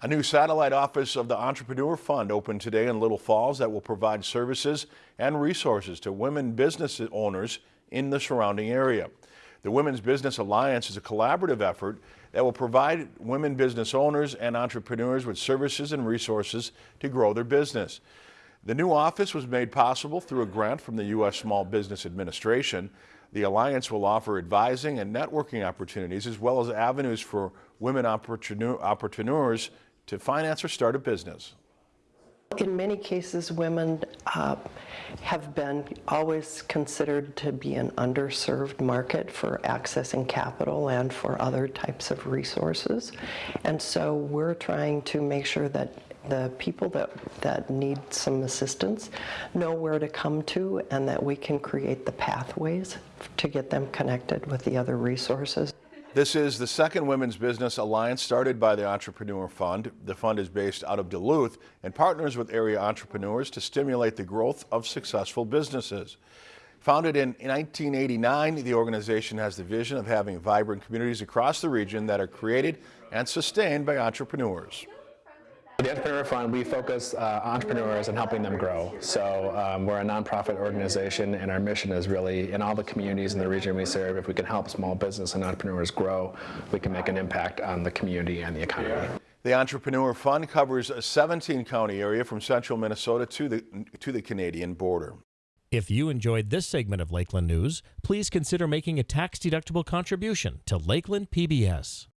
A new satellite office of the Entrepreneur Fund opened today in Little Falls that will provide services and resources to women business owners in the surrounding area. The Women's Business Alliance is a collaborative effort that will provide women business owners and entrepreneurs with services and resources to grow their business. The new office was made possible through a grant from the U.S. Small Business Administration. The Alliance will offer advising and networking opportunities as well as avenues for women entrepreneurs to finance or start a business. In many cases, women uh, have been always considered to be an underserved market for accessing capital and for other types of resources. And so we're trying to make sure that the people that, that need some assistance know where to come to and that we can create the pathways to get them connected with the other resources. This is the second Women's Business Alliance started by the Entrepreneur Fund. The fund is based out of Duluth and partners with area entrepreneurs to stimulate the growth of successful businesses. Founded in 1989, the organization has the vision of having vibrant communities across the region that are created and sustained by entrepreneurs. The Entrepreneur Fund, we focus uh, entrepreneurs and helping them grow. So um, we're a nonprofit organization and our mission is really in all the communities in the region we serve, if we can help small business and entrepreneurs grow, we can make an impact on the community and the economy. The Entrepreneur Fund covers a 17 county area from central Minnesota to the, to the Canadian border. If you enjoyed this segment of Lakeland News, please consider making a tax-deductible contribution to Lakeland PBS.